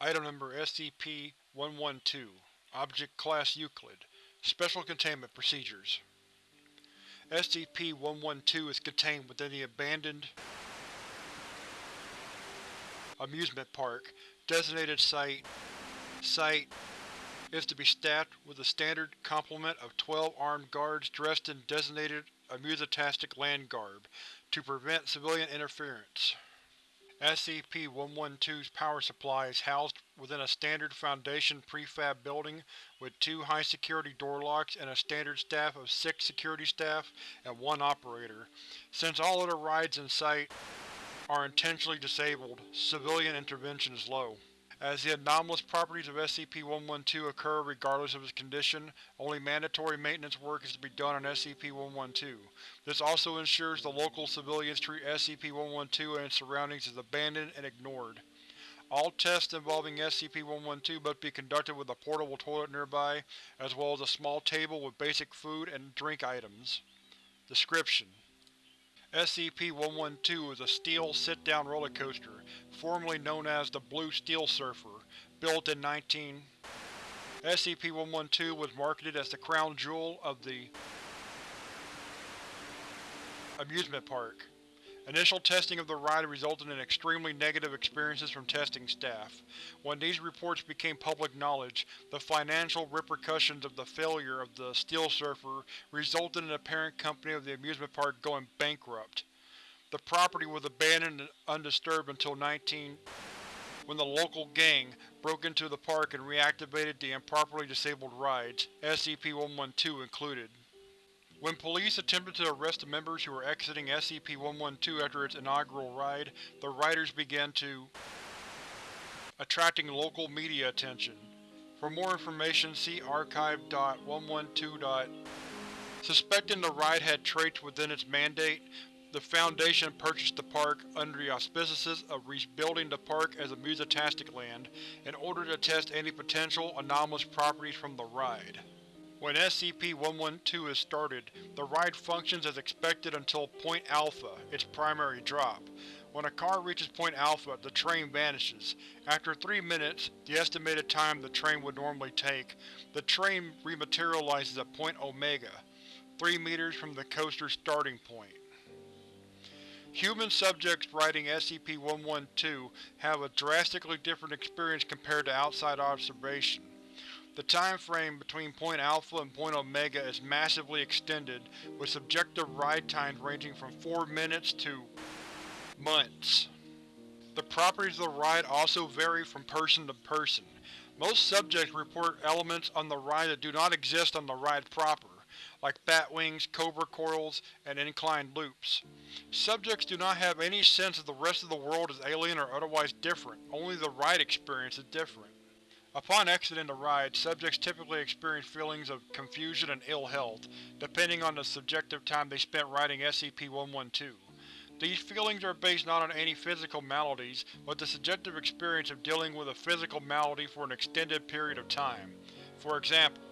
Item Number SCP-112 Object Class Euclid Special Containment Procedures SCP-112 is contained within the abandoned amusement park. Designated Site Site is to be staffed with a standard complement of 12 armed guards dressed in designated amusotastic land garb, to prevent civilian interference. SCP-112's power supply is housed within a standard Foundation prefab building with two high-security door locks and a standard staff of six security staff and one operator. Since all other rides in sight are intentionally disabled, civilian intervention is low. As the anomalous properties of SCP-112 occur regardless of its condition, only mandatory maintenance work is to be done on SCP-112. This also ensures the local civilians treat SCP-112 and its surroundings as abandoned and ignored. All tests involving SCP-112 must be conducted with a portable toilet nearby, as well as a small table with basic food and drink items. Description: SCP-112 is a steel sit-down roller coaster, formerly known as the Blue Steel Surfer, built in 19. SCP-112 was marketed as the crown jewel of the amusement park. Initial testing of the ride resulted in extremely negative experiences from testing staff. When these reports became public knowledge, the financial repercussions of the failure of the Steel Surfer resulted in the parent company of the amusement park going bankrupt. The property was abandoned and undisturbed until 19 when the local gang broke into the park and reactivated the improperly disabled rides, SCP-112 included. When police attempted to arrest the members who were exiting SCP-112 after its inaugural ride, the riders began to attracting local media attention. For more information see archive.112. Suspecting the ride had traits within its mandate, the Foundation purchased the park under the auspices of rebuilding the park as a musotastic land in order to test any potential anomalous properties from the ride. When SCP-112 is started, the ride functions as expected until Point Alpha, its primary drop. When a car reaches Point Alpha, the train vanishes. After three minutes, the estimated time the train would normally take, the train rematerializes at Point Omega, three meters from the coaster's starting point. Human subjects riding SCP-112 have a drastically different experience compared to outside observation. The time frame between Point Alpha and Point Omega is massively extended, with subjective ride times ranging from 4 minutes to months. The properties of the ride also vary from person to person. Most subjects report elements on the ride that do not exist on the ride proper, like bat wings, cobra coils, and inclined loops. Subjects do not have any sense that the rest of the world is alien or otherwise different, only the ride experience is different. Upon exiting the ride, subjects typically experience feelings of confusion and ill health, depending on the subjective time they spent riding SCP-112. These feelings are based not on any physical maladies, but the subjective experience of dealing with a physical malady for an extended period of time. For example,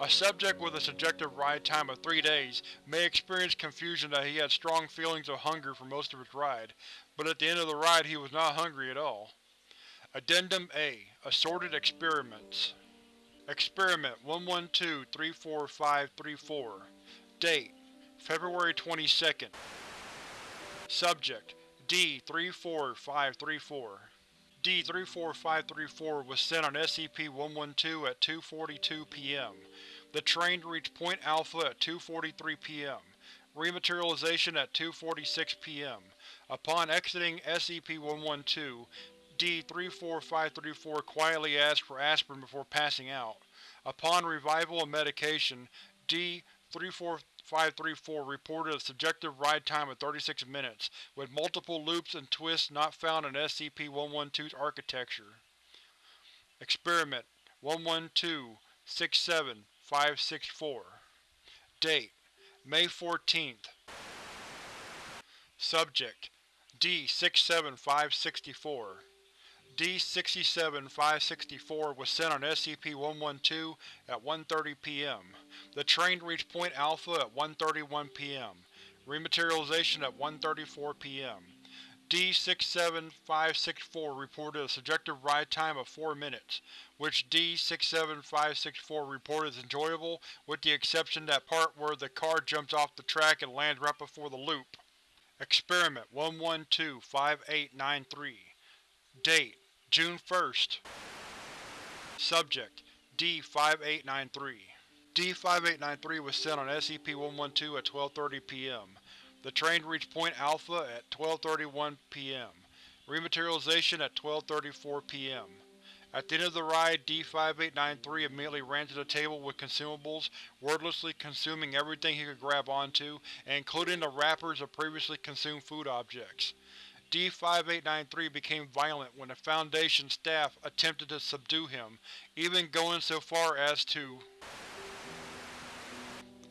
a subject with a subjective ride time of three days may experience confusion that he had strong feelings of hunger for most of his ride, but at the end of the ride he was not hungry at all. Addendum A Assorted Experiments Experiment 112-34534 Date February 22nd Subject D-34534 D-34534 was sent on SCP-112 at 2.42 p.m. The train reached Point Alpha at 2.43 p.m. Rematerialization at 2.46 p.m. Upon exiting SCP-112, D-34534 quietly asked for aspirin before passing out. Upon revival and medication, D-34534 reported a subjective ride time of 36 minutes, with multiple loops and twists not found in SCP-112's architecture. Experiment 112-67564 Date May 14th Subject D-67564 D-67-564 was sent on SCP-112 at 1.30 p.m. The train reached Point Alpha at 1.31 p.m. Rematerialization at 1.34 p.m. D67564 reported a subjective ride time of 4 minutes, which D67564 reported as enjoyable with the exception that part where the car jumps off the track and lands right before the loop. Experiment 112-5893 Date: June 1st Subject: D-5893 D-5893 was sent on SCP-112 at 12.30 p.m. The train reached Point Alpha at 12.31 p.m. Rematerialization at 12.34 p.m. At the end of the ride, D-5893 immediately ran to the table with consumables, wordlessly consuming everything he could grab onto, including the wrappers of previously consumed food objects. D-5893 became violent when the Foundation staff attempted to subdue him, even going so far as to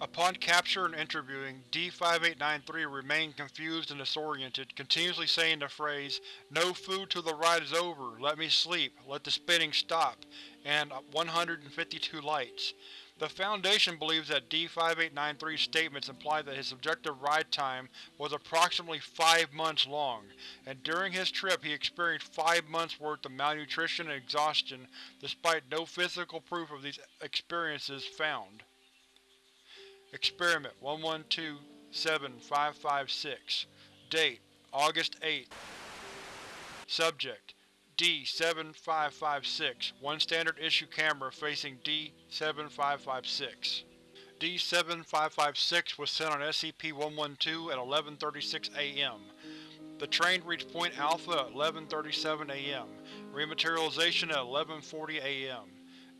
Upon capture and interviewing, D-5893 remained confused and disoriented, continuously saying the phrase, No food till the ride is over, let me sleep, let the spinning stop, and 152 lights. The Foundation believes that D-5893's statements imply that his subjective ride time was approximately five months long, and during his trip he experienced five months worth of malnutrition and exhaustion despite no physical proof of these experiences found. Experiment 112-7556 Date: August 8 Subject: D-7556 One standard issue camera facing D-7556 D-7556 was sent on SCP-112 at 11.36 a.m. The train reached Point Alpha at 11.37 a.m. Rematerialization at 11.40 a.m.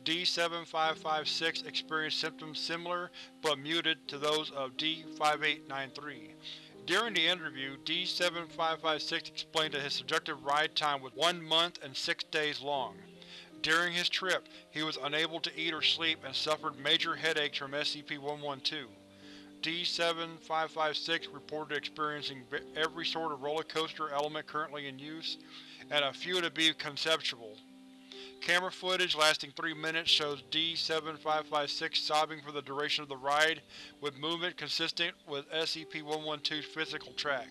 D-7556 experienced symptoms similar, but muted, to those of D-5893. During the interview, D-7556 explained that his subjective ride time was one month and six days long. During his trip, he was unable to eat or sleep and suffered major headaches from SCP-112. D-7556 reported experiencing every sort of roller coaster element currently in use, and a few to be conceptual. Camera footage lasting 3 minutes shows D-7556 sobbing for the duration of the ride, with movement consistent with SCP-112's physical track.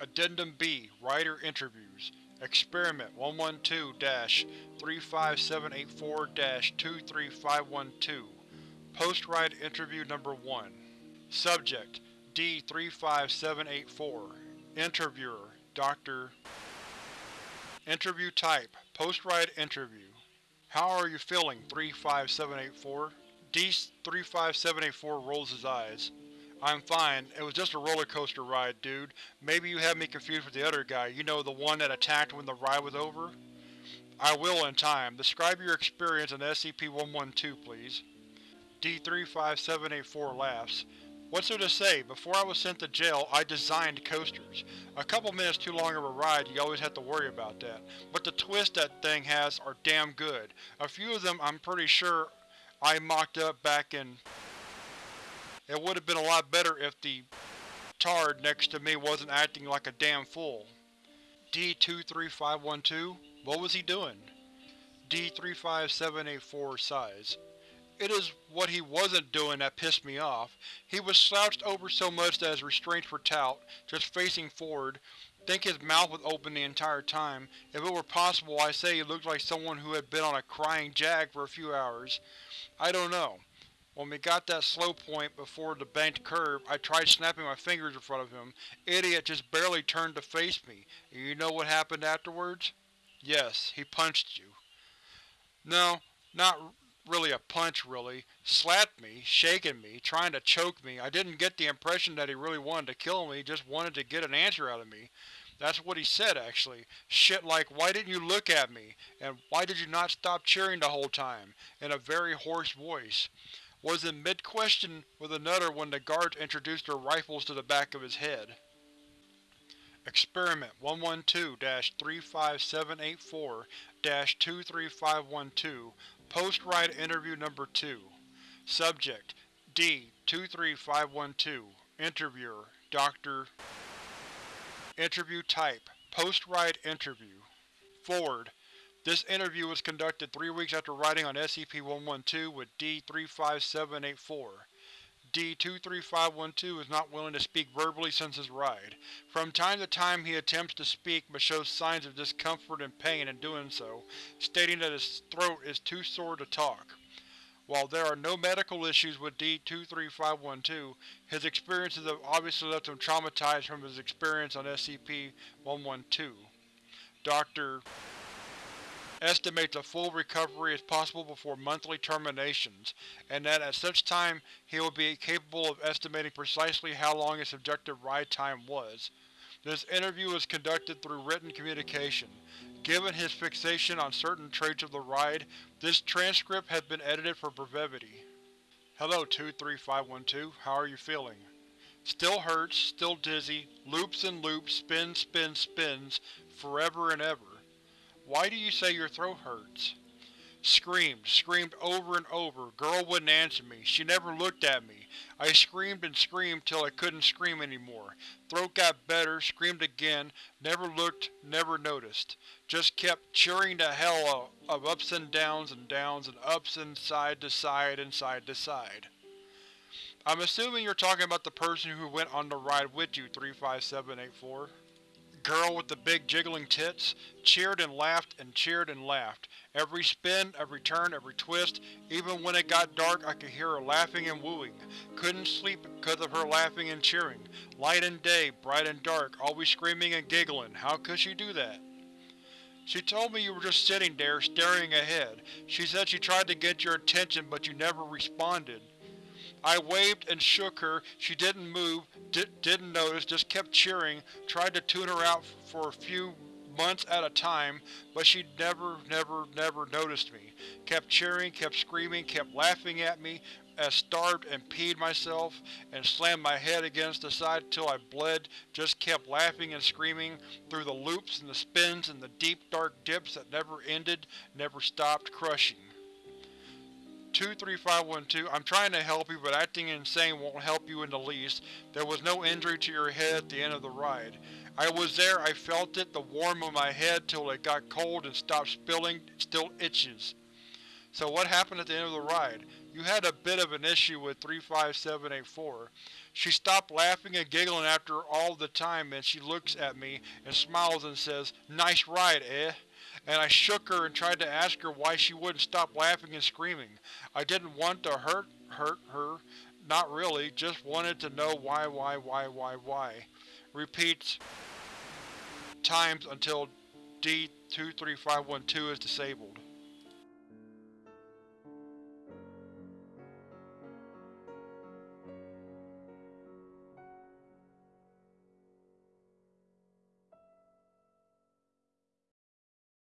Addendum B Rider Interviews Experiment 112-35784-23512 Post-Ride Interview Number 1 Subject: D-35784 Interviewer: Dr. Interview Type Post-ride interview. How are you feeling, 35784? D-35784 rolls his eyes. I'm fine. It was just a roller coaster ride, dude. Maybe you have me confused with the other guy, you know, the one that attacked when the ride was over? I will in time. Describe your experience in SCP-112, please. D-35784 laughs. What's there to say? Before I was sent to jail, I designed coasters. A couple minutes too long of a ride, you always have to worry about that. But the twists that thing has are damn good. A few of them I'm pretty sure I mocked up back in… It would have been a lot better if the tard next to me wasn't acting like a damn fool. D-23512? What was he doing? D-35784 sighs. It is what he wasn't doing that pissed me off. He was slouched over so much that his restraints were taut, just facing forward. Think his mouth was open the entire time. If it were possible, I'd say he looked like someone who had been on a crying jag for a few hours. I don't know. When we got that slow point before the banked curve, I tried snapping my fingers in front of him. Idiot just barely turned to face me. You know what happened afterwards? Yes, he punched you. No, not really a punch, really. Slapped me, shaking me, trying to choke me. I didn't get the impression that he really wanted to kill me, just wanted to get an answer out of me. That's what he said, actually. Shit like, why didn't you look at me? And why did you not stop cheering the whole time? In a very hoarse voice. Was in mid-question with another when the guards introduced their rifles to the back of his head. Experiment 112-35784-23512 Post-ride interview number 2 Subject: D-23512 Interviewer: Dr. Interview type: Post-ride interview Forward: This interview was conducted three weeks after riding on SCP-112 with D-35784. D-23512 is not willing to speak verbally since his ride. From time to time he attempts to speak but shows signs of discomfort and pain in doing so, stating that his throat is too sore to talk. While there are no medical issues with D-23512, his experiences have obviously left him traumatized from his experience on SCP-112. Dr estimates a full recovery is possible before monthly terminations, and that at such time he will be capable of estimating precisely how long his subjective ride time was. This interview was conducted through written communication. Given his fixation on certain traits of the ride, this transcript has been edited for brevity. Hello 23512, how are you feeling? Still hurts, still dizzy, loops and loops, spins, spins, spins, forever and ever. Why do you say your throat hurts? Screamed, screamed over and over. Girl wouldn't answer me. She never looked at me. I screamed and screamed till I couldn't scream anymore. Throat got better, screamed again, never looked, never noticed. Just kept cheering the hell of ups and downs and downs and ups and side to side and side to side. I'm assuming you're talking about the person who went on the ride with you, 35784 girl with the big jiggling tits cheered and laughed and cheered and laughed. Every spin, every turn, every twist, even when it got dark I could hear her laughing and wooing. Couldn't sleep because of her laughing and cheering. Light and day, bright and dark, always screaming and giggling. How could she do that? She told me you were just sitting there, staring ahead. She said she tried to get your attention but you never responded. I waved and shook her, she didn't move, di didn't notice, just kept cheering, tried to tune her out for a few months at a time, but she never, never, never noticed me. Kept cheering, kept screaming, kept laughing at me, as starved and peed myself, and slammed my head against the side till I bled, just kept laughing and screaming, through the loops and the spins and the deep dark dips that never ended, never stopped crushing. 23512, I'm trying to help you, but acting insane won't help you in the least. There was no injury to your head at the end of the ride. I was there, I felt it, the warmth of my head till it got cold and stopped spilling, still itches. So what happened at the end of the ride? You had a bit of an issue with 35784. She stopped laughing and giggling after all the time and she looks at me and smiles and says, Nice ride, eh? And I shook her and tried to ask her why she wouldn't stop laughing and screaming. I didn't want to hurt, hurt her, not really, just wanted to know why, why, why, why, why. Repeats times until D23512 is disabled.